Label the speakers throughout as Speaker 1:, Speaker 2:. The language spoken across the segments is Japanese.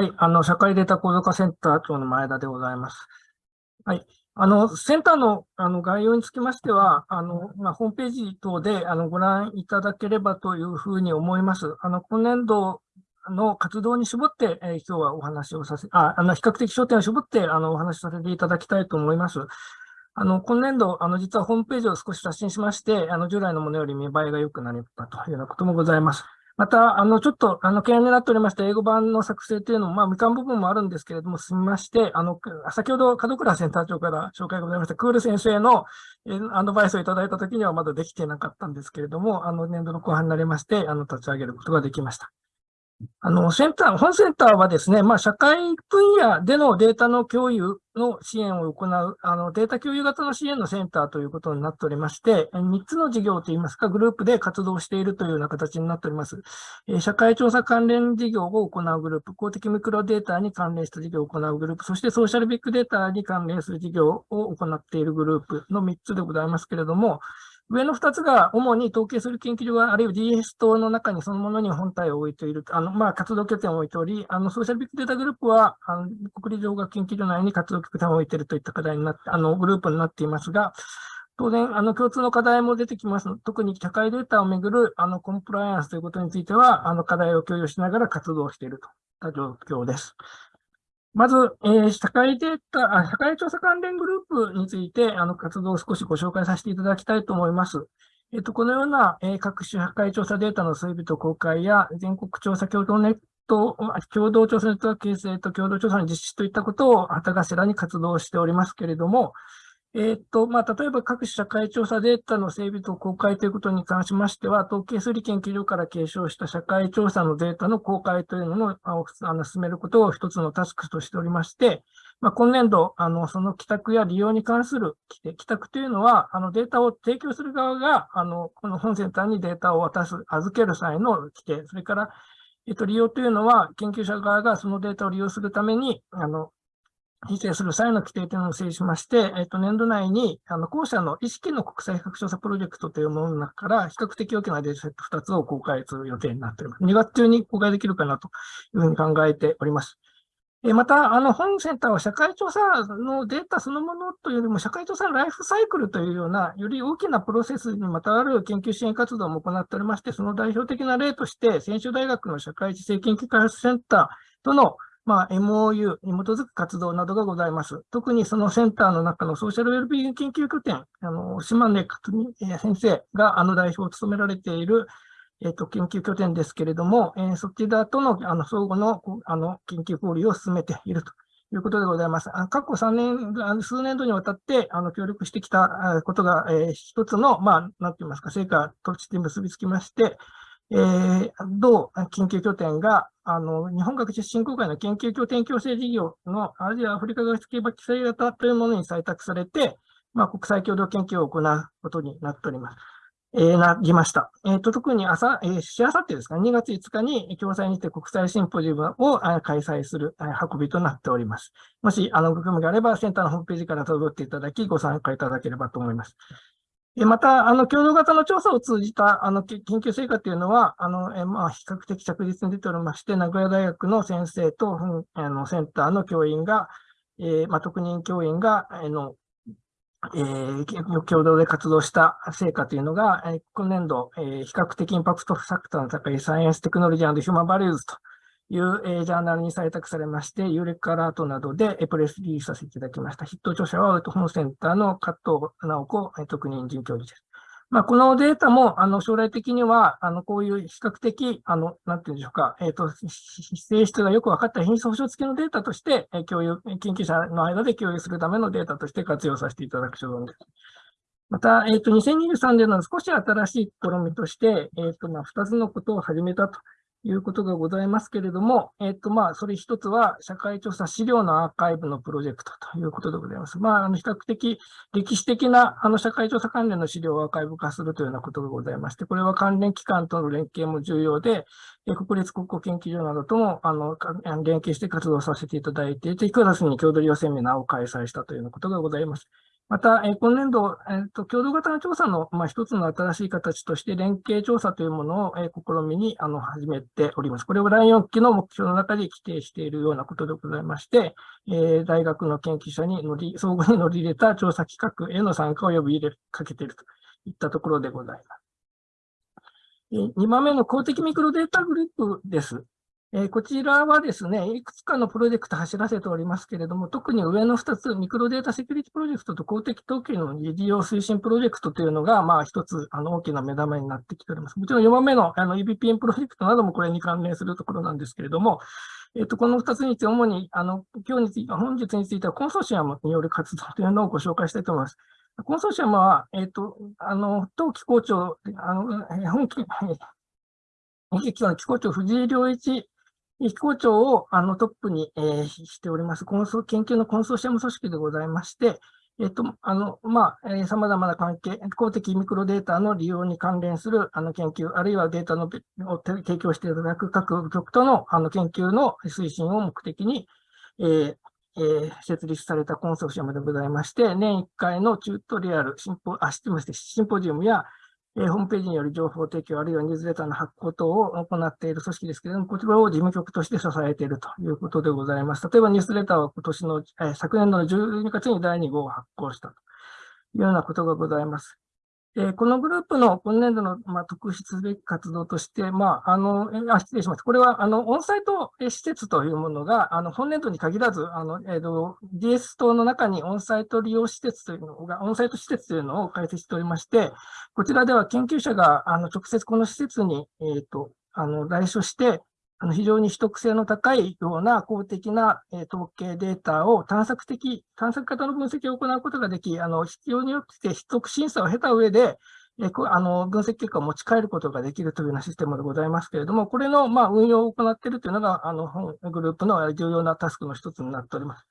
Speaker 1: はい、あの、社会データ構造化センター長の前田でございます。はい。あの、センターのあの概要につきましては、あの、まあ、ホームページ等であのご覧いただければというふうに思います。あの、今年度の活動に絞って、えー、今日はお話をさせ、あ、あの、比較的焦点を絞って、あの、お話しさせていただきたいと思います。あの、今年度、あの、実はホームページを少し刷新しまして、あの、従来のものより見栄えが良くなりたというようなこともございます。また、あの、ちょっと、あの、懸念になっておりました英語版の作成というのも、まあ、未完部分もあるんですけれども、進みまして、あの、先ほど、門倉センター長から紹介がございました、クール先生のアドバイスをいただいたときにはまだできていなかったんですけれども、あの、年度の後半になりまして、あの、立ち上げることができました。あの、センター、本センターはですね、まあ、社会分野でのデータの共有の支援を行う、あの、データ共有型の支援のセンターということになっておりまして、3つの事業といいますか、グループで活動しているというような形になっております。社会調査関連事業を行うグループ、公的ミクロデータに関連した事業を行うグループ、そしてソーシャルビッグデータに関連する事業を行っているグループの3つでございますけれども、上の2つが主に統計する研究所があるいは DS 等の中にそのものに本体を置いている、あの、まあ、活動拠点を置いており、あの、ソーシャルビッグデータグループは、あの国立情学研究所内に活動拠点を置いているといった課題になって、あの、グループになっていますが、当然、あの、共通の課題も出てきます。特に社会データをめぐる、あの、コンプライアンスということについては、あの、課題を共有しながら活動しているといった状況です。まず、えー、社会データあ、社会調査関連グループについて、あの、活動を少しご紹介させていただきたいと思います。えっと、このような、えー、各種社会調査データの整備と公開や、全国調査共同ネット、共同調査ネットワーク形成と共同調査の実施といったことを旗頭に活動しておりますけれども、えっと、まあ、例えば各社会調査データの整備と公開ということに関しましては、統計推理研究所から継承した社会調査のデータの公開というのをあの進めることを一つのタスクとしておりまして、まあ、今年度、あの、その帰宅や利用に関する規定帰宅というのは、あの、データを提供する側が、あの、この本センターにデータを渡す、預ける際の規定、それから、えっと、利用というのは、研究者側がそのデータを利用するために、あの、申請する際の規定というのを整理しまして、えっと、年度内に、あの、後者の意識の国際比較調査プロジェクトというものの中から、比較的大きなデータセット2つを公開する予定になっております。2月中に公開できるかなというふうに考えております。えまた、あの、本センターは社会調査のデータそのものというよりも、社会調査のライフサイクルというような、より大きなプロセスにまたがる研究支援活動も行っておりまして、その代表的な例として、専修大学の社会知性研究開発センターとの、まあ、MOU に基づく活動などがございます。特にそのセンターの中のソーシャルウェルビーイング研究拠点、あの、島根克美先生があの代表を務められている、え、ー、と、研究拠点ですけれども、えー、そちらとの、あの、相互の、あの、研究交流を進めているということでございます。あ過去3年、数年度にわたって、あの、協力してきたことが、えー、一つの、まあ、なんて言いますか、成果として結びつきまして、えー、同研究拠点が、あの、日本学術振興会の研究拠点共生事業のアジア・アフリカ学術系規制型というものに採択されて、まあ、国際共同研究を行うことになっております。えー、なりました。えっ、ー、と、特に朝、えー、しあさってですか、ね2月5日に共催にて国際シンポジウムを開催する運びとなっております。もし、あの、ご興味があれば、センターのホームページから辿っていただき、ご参加いただければと思います。また、あの、共同型の調査を通じた、あの、研究成果というのは、あの、えまあ、比較的着実に出ておりまして、名古屋大学の先生と、あの、センターの教員が、えー、まあ、特任教員が、あの、えー、共同で活動した成果というのが、え、今年度、えー、比較的インパクトファクターの高いサイエンステクノロジーヒューマンバリューズという、えー、ジャーナルに採択されまして、ユーレックアラートなどで、えー、プレスリリースさせていただきました。筆頭著者は、本センターの加藤直子、えー、特任准教授です。まあ、このデータも、あの、将来的には、あの、こういう比較的、あの、なんていうんでしょうか、えっ、ー、と、性質がよく分かった品質保証付きのデータとして、え共有、研究者の間で共有するためのデータとして活用させていただく所存です。また、えっ、ー、と、2023年の少し新しい試みとして、えっ、と、まあ、二つのことを始めたということがございますけれども、えっ、と、まあ、それ一つは、社会調査資料のアーカイブのプロジェクトということでございます。まあ、あの、比較的歴史的な、あの、社会調査関連の資料をアーカイブ化するというようなことがございまして、これは関連機関との連携も重要で、国立国語研究所などとも、あの、連携して活動させていただいていて、9月に郷土利用セミナーを開催したというようなことがございます。また、え今年度、えーと、共同型の調査の、まあ、一つの新しい形として、連携調査というものを、え試みにあの始めております。これを第4期の目標の中で規定しているようなことでございまして、え、大学の研究者に乗り、相互に乗り入れた調査企画への参加を呼び入れかけているといったところでございます。2番目の公的ミクロデータグループです。えー、こちらはですね、いくつかのプロジェクト走らせておりますけれども、特に上の2つ、ミクロデータセキュリティプロジェクトと公的統計の利用推進プロジェクトというのが、まあ一つ、あの、大きな目玉になってきております。もちろん4番目のあの EBPN プロジェクトなどもこれに関連するところなんですけれども、えっ、ー、と、この2つについて主に、あの、今日について、本日についてはコンソーシアムによる活動というのをご紹介したいと思います。コンソーシアムは、えっ、ー、と、あの、当機構長、あの、本機、本機関機構長藤井良一機構長をあのトップに、えー、しております、コンソ研究のコンソーシアム組織でございまして、えっと、あの、まあ、えー、様々な関係、公的ミクロデータの利用に関連するあの研究、あるいはデータのを提供していただく各局とのあの研究の推進を目的に、えーえー、設立されたコンソーシアムでございまして、年1回のチュートリアル、シンポ、あ、失礼しシンポジウムや、えー、ホームページによる情報提供、あるいはニュースレターの発行等を行っている組織ですけれども、こちらを事務局として支えているということでございます。例えばニュースレターは今年の、えー、昨年度の12月に第2号を発行したというようなことがございます。えこのグループの今年度の、まあ、特筆すべき活動として、まあ、あの、あ、失礼します。これは、あの、オンサイト施設というものが、あの、本年度に限らず、あの、えっ、ー、と、DS 等の中にオンサイト利用施設というのが、オンサイト施設というのを開設しておりまして、こちらでは研究者が、あの、直接この施設に、えっ、ー、と、あの、来所して、あの非常に秘匿性の高いような公的な、え統計データを探索的、探索型の分析を行うことができ、あの必要によって秘匿審査を経た上で、えあの分析結果を持ち帰ることができるというようなシステムでございますけれども、これの、まあ、運用を行っているというのが、あのグループの重要なタスクの一つになっております。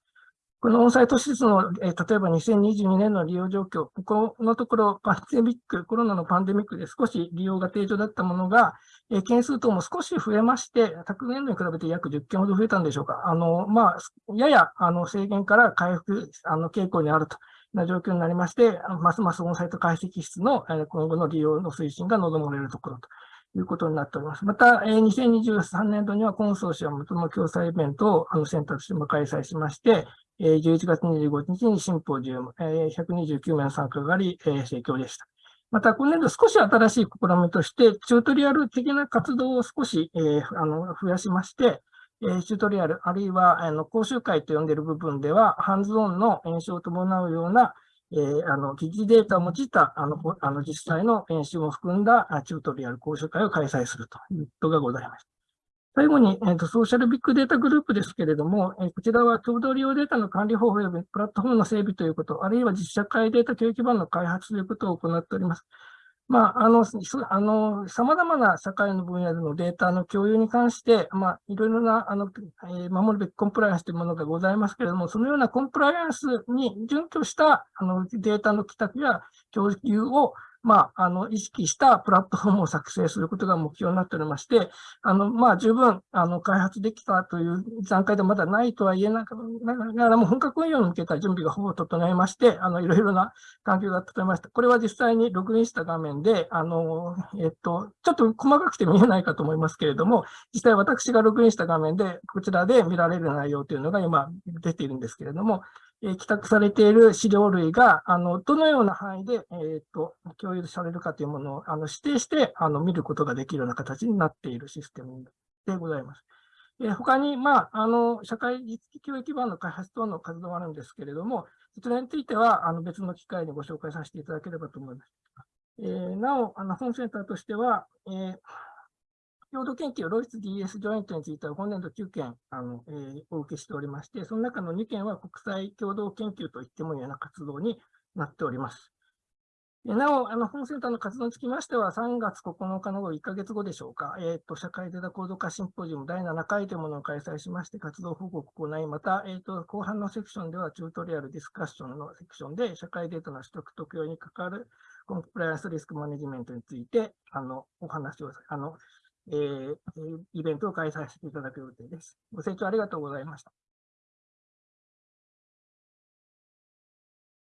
Speaker 1: このオンサイト施設の、えー、例えば2022年の利用状況、ここのところパンデミック、コロナのパンデミックで少し利用が低調だったものが、えー、件数等も少し増えまして、昨年度に比べて約10件ほど増えたんでしょうか。あの、まあ、ややあの制限から回復あの傾向にあるとな状況になりまして、ますますオンサイト解析室の今後の利用の推進が望まれるところということになっております。また、2023年度にはコンソーシアムとの共催イベントをあのセンターとしても開催しまして、11月25日にシンポジウム、129名の参加があり、盛況でした。また、今年度少し新しい試みとして、チュートリアル的な活動を少し、増やしまして、チュートリアル、あるいは講習会と呼んでいる部分では、ハンズオンの演習を伴うような、えー、あの疑似データを用いたあのあの実際の演習も含んだチュートリアル講習会を開催するということがございました。最後に、えーと、ソーシャルビッグデータグループですけれども、えー、こちらは共同利用データの管理方法及びプラットフォームの整備ということ、あるいは実社会データ教育基盤の開発ということを行っております。まあ、あの、あの、様々な社会の分野でのデータの共有に関して、まあ、いろいろな、あの、えー、守るべきコンプライアンスというものがございますけれども、そのようなコンプライアンスに準拠した、あの、データの帰宅や共有を、まあ、あの、意識したプラットフォームを作成することが目標になっておりまして、あの、まあ、十分、あの、開発できたという段階でまだないとは言えながらも、本格運用に向けた準備がほぼ整えまして、あの、いろいろな環境が整えました。これは実際にログインした画面で、あの、えっと、ちょっと細かくて見えないかと思いますけれども、実際私がログインした画面で、こちらで見られる内容というのが今出ているんですけれども、え帰宅されている資料類が、あの、どのような範囲で、えっ、と、共有されるかというものを、あの、指定して、あの、見ることができるような形になっているシステムでございます。えー、他に、まあ、あの、社会実機教育基盤の開発等の活動があるんですけれども、そちらについては、あの、別の機会にご紹介させていただければと思います。えー、なお、あの、本センターとしては、えー共同研究、ロイス DS ジョイントについては本年度9件あの、えー、お受けしておりまして、その中の2件は国際共同研究といってもいいような活動になっております。なお、あの本センターの活動につきましては、3月9日の後、1ヶ月後でしょうか、えーと、社会データ高度化シンポジウム第7回というものを開催しまして、活動報告を行い、また、えーと、後半のセクションでは、チュートリアルディスカッションのセクションで、社会データの取得特用に関わるコンプライアンスリスクマネジメントについて、あのお話をあのえー、イベントを開催していただく予定です。ご清聴ありがとうございました。